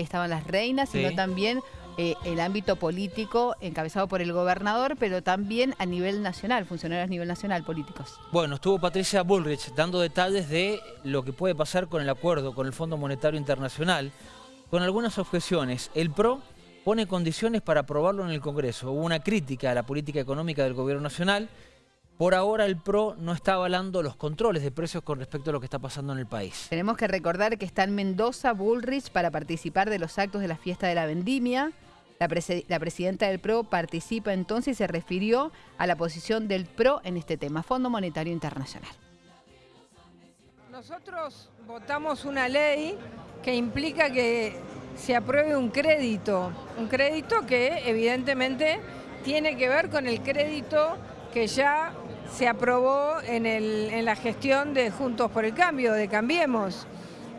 ahí estaban las reinas, sino también eh, el ámbito político encabezado por el gobernador, pero también a nivel nacional, funcionarios a nivel nacional, políticos. Bueno, estuvo Patricia Bullrich dando detalles de lo que puede pasar con el acuerdo con el Fondo Monetario Internacional, con algunas objeciones. El PRO pone condiciones para aprobarlo en el Congreso. Hubo una crítica a la política económica del Gobierno Nacional. Por ahora el PRO no está avalando los controles de precios con respecto a lo que está pasando en el país. Tenemos que recordar que está en Mendoza Bullrich para participar de los actos de la fiesta de la vendimia. La, la presidenta del PRO participa entonces y se refirió a la posición del PRO en este tema, Fondo Monetario Internacional. Nosotros votamos una ley que implica que se apruebe un crédito, un crédito que evidentemente tiene que ver con el crédito que ya se aprobó en, el- en la gestión de Juntos por el Cambio, de Cambiemos.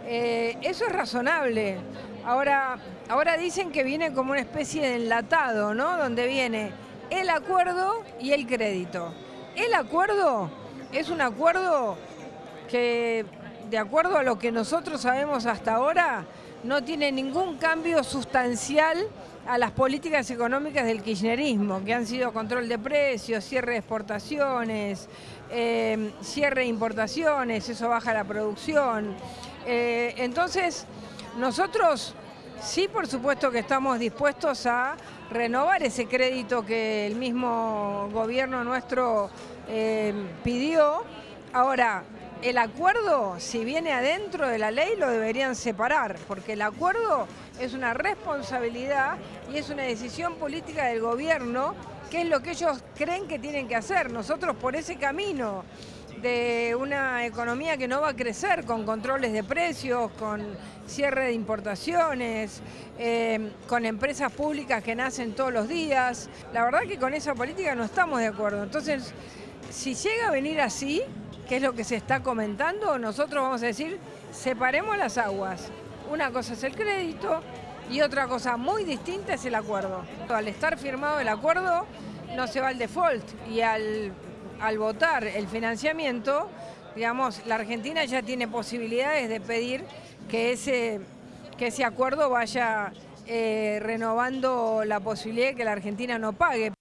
Eh, eso es razonable. Ahora, ahora dicen que viene como una especie de enlatado, ¿no? Donde viene el acuerdo y el crédito. El acuerdo es un acuerdo que, de acuerdo a lo que nosotros sabemos hasta ahora, no tiene ningún cambio sustancial a las políticas económicas del kirchnerismo, que han sido control de precios, cierre de exportaciones, eh, cierre de importaciones, eso baja la producción. Eh, entonces, nosotros sí, por supuesto que estamos dispuestos a renovar ese crédito que el mismo gobierno nuestro eh, pidió. Ahora, el acuerdo, si viene adentro de la ley, lo deberían separar, porque el acuerdo es una responsabilidad y es una decisión política del gobierno, que es lo que ellos creen que tienen que hacer. Nosotros por ese camino de una economía que no va a crecer con controles de precios, con cierre de importaciones, eh, con empresas públicas que nacen todos los días. La verdad que con esa política no estamos de acuerdo. Entonces, si llega a venir así, que es lo que se está comentando, nosotros vamos a decir, separemos las aguas. Una cosa es el crédito y otra cosa muy distinta es el acuerdo. Al estar firmado el acuerdo, no se va al default y al, al votar el financiamiento, digamos, la Argentina ya tiene posibilidades de pedir que ese, que ese acuerdo vaya eh, renovando la posibilidad de que la Argentina no pague.